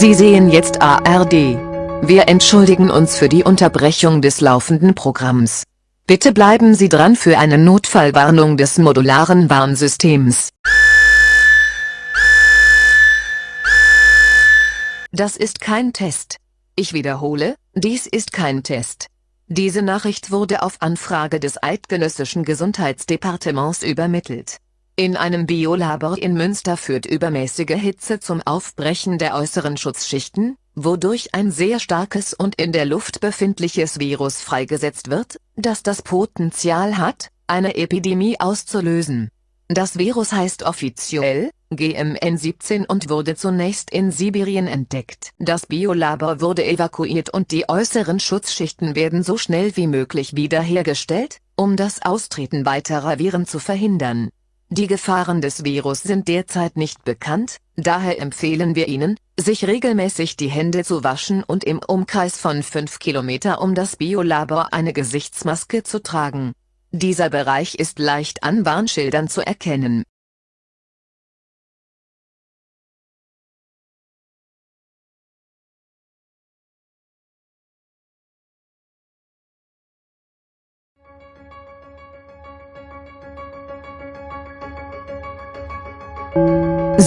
Sie sehen jetzt ARD. Wir entschuldigen uns für die Unterbrechung des laufenden Programms. Bitte bleiben Sie dran für eine Notfallwarnung des modularen Warnsystems. Das ist kein Test. Ich wiederhole, dies ist kein Test. Diese Nachricht wurde auf Anfrage des Eidgenössischen Gesundheitsdepartements übermittelt. In einem Biolabor in Münster führt übermäßige Hitze zum Aufbrechen der äußeren Schutzschichten, wodurch ein sehr starkes und in der Luft befindliches Virus freigesetzt wird, das das Potenzial hat, eine Epidemie auszulösen. Das Virus heißt offiziell GMN17 und wurde zunächst in Sibirien entdeckt. Das Biolabor wurde evakuiert und die äußeren Schutzschichten werden so schnell wie möglich wiederhergestellt, um das Austreten weiterer Viren zu verhindern. Die Gefahren des Virus sind derzeit nicht bekannt, daher empfehlen wir Ihnen, sich regelmäßig die Hände zu waschen und im Umkreis von 5 Kilometer um das Biolabor eine Gesichtsmaske zu tragen. Dieser Bereich ist leicht an Warnschildern zu erkennen.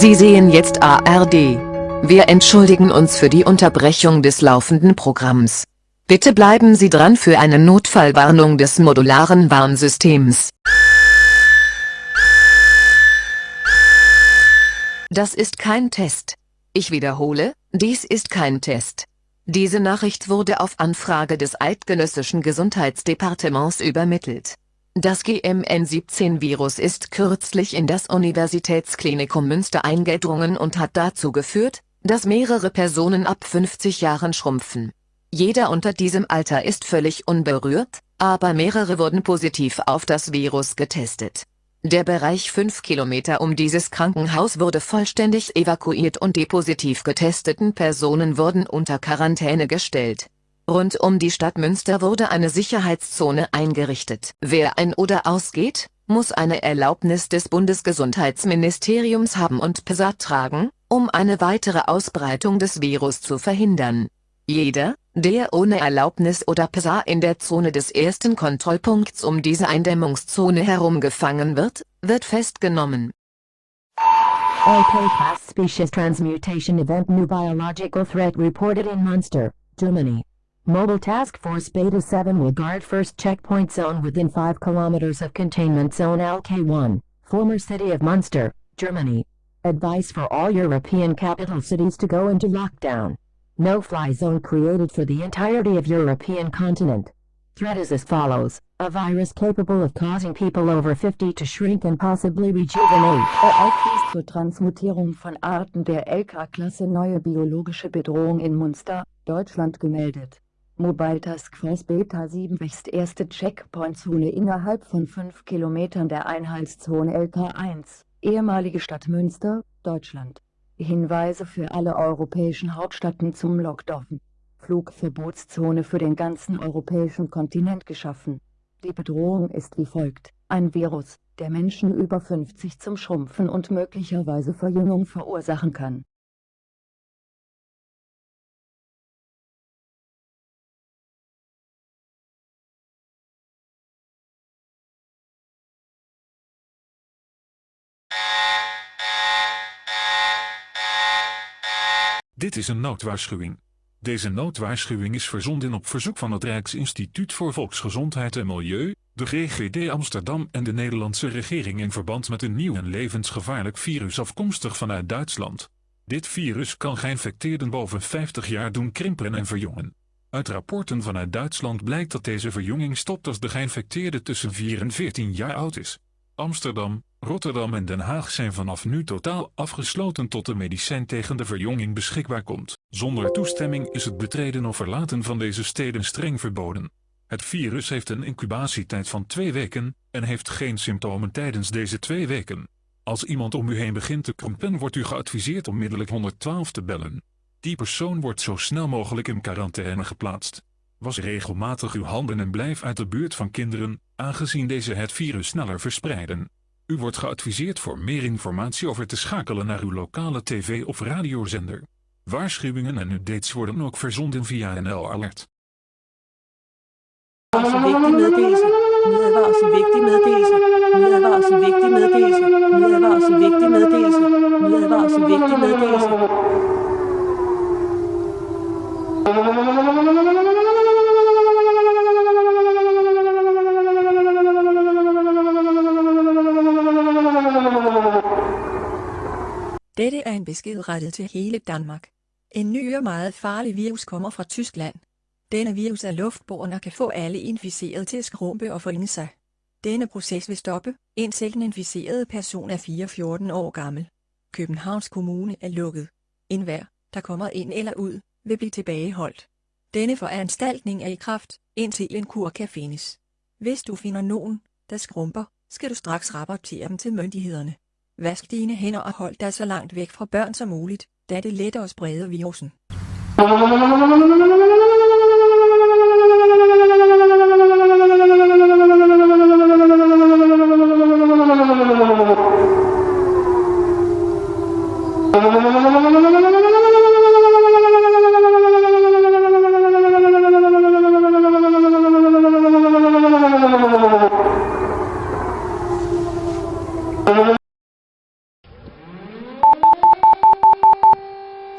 Sie sehen jetzt ARD. Wir entschuldigen uns für die Unterbrechung des laufenden Programms. Bitte bleiben Sie dran für eine Notfallwarnung des modularen Warnsystems. Das ist kein Test. Ich wiederhole, dies ist kein Test. Diese Nachricht wurde auf Anfrage des Eidgenössischen Gesundheitsdepartements übermittelt. Das GMN17-Virus ist kürzlich in das Universitätsklinikum Münster eingedrungen und hat dazu geführt, dass mehrere Personen ab 50 Jahren schrumpfen. Jeder unter diesem Alter ist völlig unberührt, aber mehrere wurden positiv auf das Virus getestet. Der Bereich 5 Kilometer um dieses Krankenhaus wurde vollständig evakuiert und die positiv getesteten Personen wurden unter Quarantäne gestellt. Rund um die Stadt Münster wurde eine Sicherheitszone eingerichtet. Wer ein- oder ausgeht, muss eine Erlaubnis des Bundesgesundheitsministeriums haben und PSA tragen, um eine weitere Ausbreitung des Virus zu verhindern. Jeder, der ohne Erlaubnis oder PSA in der Zone des ersten Kontrollpunkts um diese Eindämmungszone herum gefangen wird, wird festgenommen. OK class species transmutation event new biological threat reported in Munster, Germany. Mobile Task Force Beta 7 will guard first checkpoint zone within 5 kilometers of containment zone LK1, former city of Munster, Germany. Advice for all European capital cities to go into lockdown. No-fly zone created for the entirety of European continent. Threat is as follows. A virus capable of causing people over 50 to shrink and possibly rejuvenate. Ereignis zur Transmutierung von Arten der LK-Klasse neue biologische Bedrohung in Munster, Deutschland gemeldet. Mobile Task Force Beta 7 wächst erste Checkpoint-Zone innerhalb von 5 Kilometern der Einheitszone LK1, ehemalige Stadt Münster, Deutschland. Hinweise für alle europäischen Hauptstädten zum Lockdown. Flugverbotszone für den ganzen europäischen Kontinent geschaffen. Die Bedrohung ist wie folgt. Ein Virus, der Menschen über 50 zum Schrumpfen und möglicherweise Verjüngung verursachen kann. Dit is een noodwaarschuwing. Deze noodwaarschuwing is verzonden op verzoek van het Rijksinstituut voor Volksgezondheid en Milieu, de GGD Amsterdam en de Nederlandse regering in verband met een nieuw en levensgevaarlijk virus afkomstig vanuit Duitsland. Dit virus kan geïnfecteerden boven 50 jaar doen krimpen en verjongen. Uit rapporten vanuit Duitsland blijkt dat deze verjonging stopt als de geïnfecteerde tussen 4 en 14 jaar oud is. Amsterdam, Rotterdam en Den Haag zijn vanaf nu totaal afgesloten tot de medicijn tegen de verjonging beschikbaar komt. Zonder toestemming is het betreden of verlaten van deze steden streng verboden. Het virus heeft een incubatietijd van twee weken en heeft geen symptomen tijdens deze twee weken. Als iemand om u heen begint te krompen wordt u geadviseerd onmiddellijk 112 te bellen. Die persoon wordt zo snel mogelijk in quarantaine geplaatst. Was regelmatig uw handen en blijf uit de buurt van kinderen, aangezien deze het virus sneller verspreiden. U wordt geadviseerd voor meer informatie over te schakelen naar uw lokale tv- of radiozender. Waarschuwingen en updates worden ook verzonden via NL Alert. Dette er en besked rettet til hele Danmark. En ny og meget farlig virus kommer fra Tyskland. Denne virus er luftbåren og kan få alle inficerede til at skrumpe og forinde sig. Denne proces vil stoppe, indtil den inficerede person er 4-14 år gammel. Københavns Kommune er lukket. En hver, der kommer ind eller ud, vil blive tilbageholdt. Denne foranstaltning er i kraft, indtil en kur kan findes. Hvis du finder nogen, der skrumper, skal du straks rapportere dem til myndighederne. Vask dine hænder og hold dig så langt væk fra børn som muligt, da det letter at sprede virusen.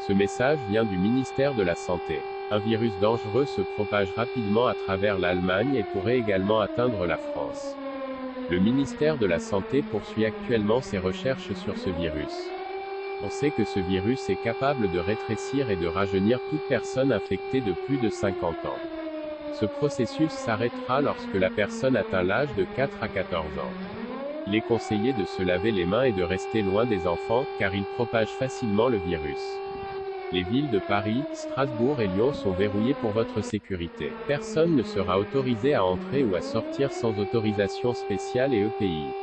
Ce message vient du ministère de la Santé. Un virus dangereux se propage rapidement à travers l'Allemagne et pourrait également atteindre la France. Le ministère de la Santé poursuit actuellement ses recherches sur ce virus. On sait que ce virus est capable de rétrécir et de rajeunir toute personne infectée de plus de 50 ans. Ce processus s'arrêtera lorsque la personne atteint l'âge de 4 à 14 ans. Il est conseillé de se laver les mains et de rester loin des enfants, car ils propagent facilement le virus. Les villes de Paris, Strasbourg et Lyon sont verrouillées pour votre sécurité. Personne ne sera autorisé à entrer ou à sortir sans autorisation spéciale et EPI.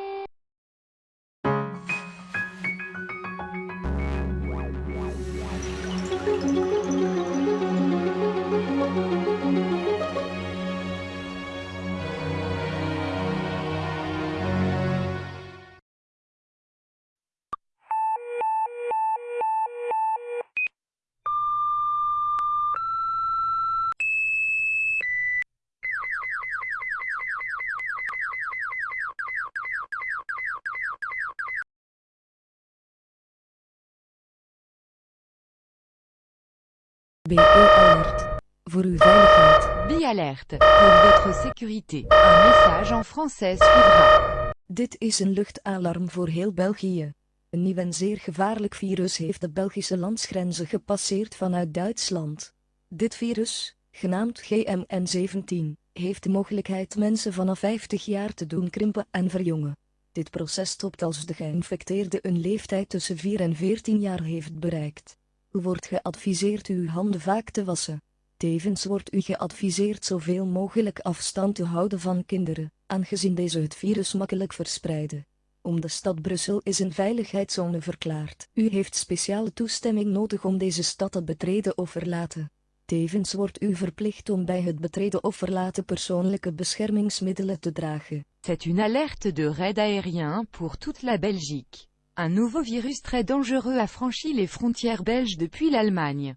BE Alert. Voor uw veiligheid. Bi-alerte, pour votre sécurité. Un message en français suivra. Dit is een luchtalarm voor heel België. Een nieuw en zeer gevaarlijk virus heeft de Belgische landsgrenzen gepasseerd vanuit Duitsland. Dit virus, genaamd GMN17, heeft de mogelijkheid mensen vanaf 50 jaar te doen krimpen en verjongen. Dit proces stopt als de geïnfecteerde een leeftijd tussen 4 en 14 jaar heeft bereikt. U wordt geadviseerd uw handen vaak te wassen. Tevens wordt u geadviseerd zoveel mogelijk afstand te houden van kinderen, aangezien deze het virus makkelijk verspreiden. Om de stad Brussel is een veiligheidszone verklaard. U heeft speciale toestemming nodig om deze stad te betreden of verlaten. Tevens wordt u verplicht om bij het betreden of verlaten persoonlijke beschermingsmiddelen te dragen. C'est une alerte de raid aérien pour toute la Belgique. Un nouveau virus très dangereux a franchi les frontières belges depuis l'Allemagne.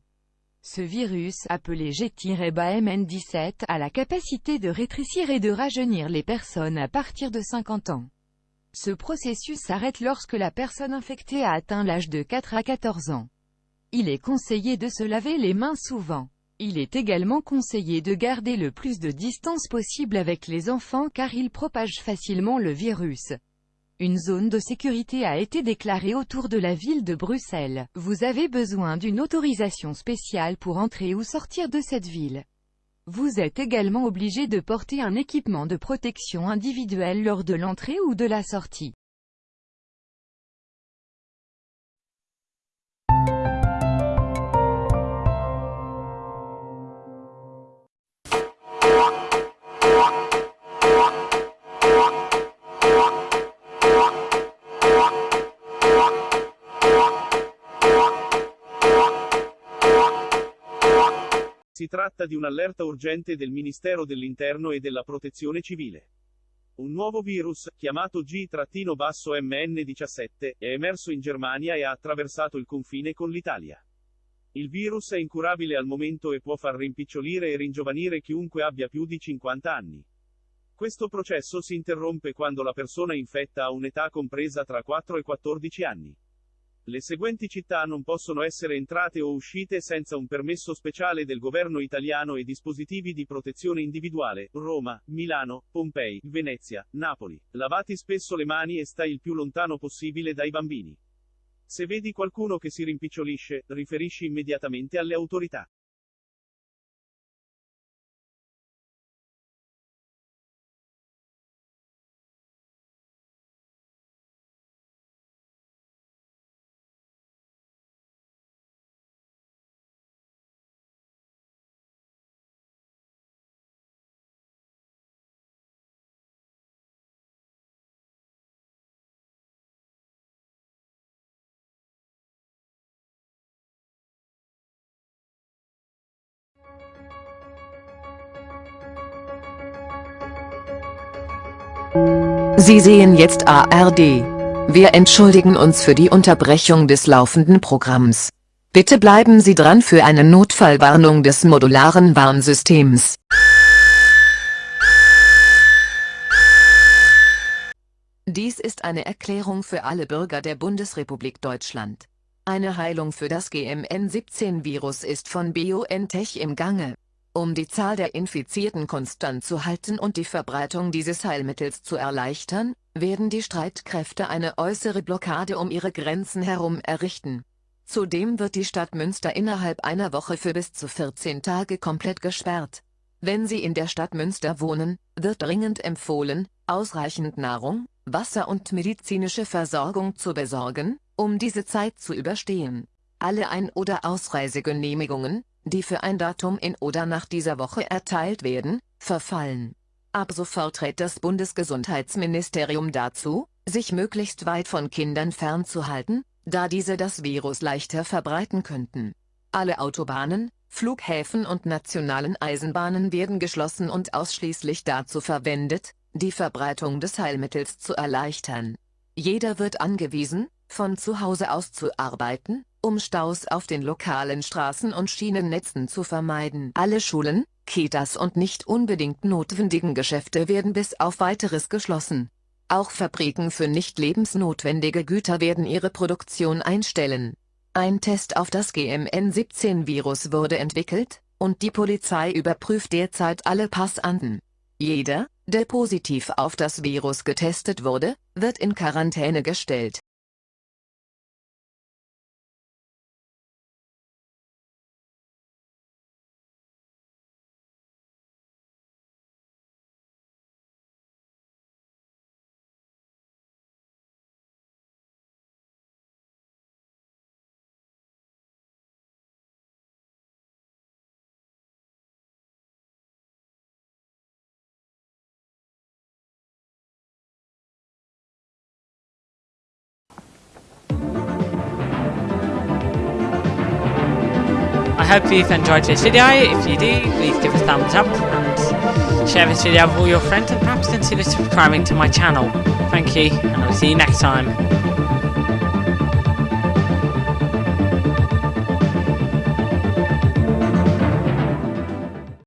Ce virus, appelé G-BAMN17, a la capacité de rétrécir et de rajeunir les personnes à partir de 50 ans. Ce processus s'arrête lorsque la personne infectée a atteint l'âge de 4 à 14 ans. Il est conseillé de se laver les mains souvent. Il est également conseillé de garder le plus de distance possible avec les enfants car ils propagent facilement le virus. Une zone de sécurité a été déclarée autour de la ville de Bruxelles. Vous avez besoin d'une autorisation spéciale pour entrer ou sortir de cette ville. Vous êtes également obligé de porter un équipement de protection individuelle lors de l'entrée ou de la sortie. Si tratta di un'allerta urgente del Ministero dell'Interno e della Protezione Civile. Un nuovo virus, chiamato G-MN17, è emerso in Germania e ha attraversato il confine con l'Italia. Il virus è incurabile al momento e può far rimpicciolire e ringiovanire chiunque abbia più di 50 anni. Questo processo si interrompe quando la persona infetta ha un'età compresa tra 4 e 14 anni. Le seguenti città non possono essere entrate o uscite senza un permesso speciale del governo italiano e dispositivi di protezione individuale, Roma, Milano, Pompei, Venezia, Napoli. Lavati spesso le mani e stai il più lontano possibile dai bambini. Se vedi qualcuno che si rimpicciolisce, riferisci immediatamente alle autorità. Sie sehen jetzt ARD. Wir entschuldigen uns für die Unterbrechung des laufenden Programms. Bitte bleiben Sie dran für eine Notfallwarnung des modularen Warnsystems. Dies ist eine Erklärung für alle Bürger der Bundesrepublik Deutschland. Eine Heilung für das GMN17-Virus ist von BioNTech im Gange. Um die Zahl der Infizierten konstant zu halten und die Verbreitung dieses Heilmittels zu erleichtern, werden die Streitkräfte eine äußere Blockade um ihre Grenzen herum errichten. Zudem wird die Stadt Münster innerhalb einer Woche für bis zu 14 Tage komplett gesperrt. Wenn Sie in der Stadt Münster wohnen, wird dringend empfohlen, ausreichend Nahrung, Wasser und medizinische Versorgung zu besorgen, um diese Zeit zu überstehen. Alle Ein- oder Ausreisegenehmigungen, die für ein Datum in oder nach dieser Woche erteilt werden, verfallen. Ab sofort rät das Bundesgesundheitsministerium dazu, sich möglichst weit von Kindern fernzuhalten, da diese das Virus leichter verbreiten könnten. Alle Autobahnen, Flughäfen und nationalen Eisenbahnen werden geschlossen und ausschließlich dazu verwendet, die Verbreitung des Heilmittels zu erleichtern. Jeder wird angewiesen, von zu Hause aus zu arbeiten, um Staus auf den lokalen Straßen und Schienennetzen zu vermeiden. Alle Schulen, Kitas und nicht unbedingt notwendigen Geschäfte werden bis auf weiteres geschlossen. Auch Fabriken für nicht lebensnotwendige Güter werden ihre Produktion einstellen. Ein Test auf das GMN17-Virus wurde entwickelt, und die Polizei überprüft derzeit alle Passanten. Jeder, der positiv auf das Virus getestet wurde, wird in Quarantäne gestellt. Hope you've enjoyed this video. If you do, please give a thumbs up and share this video with all your friends and perhaps consider subscribing to my channel. Thank you, and I'll see you next time.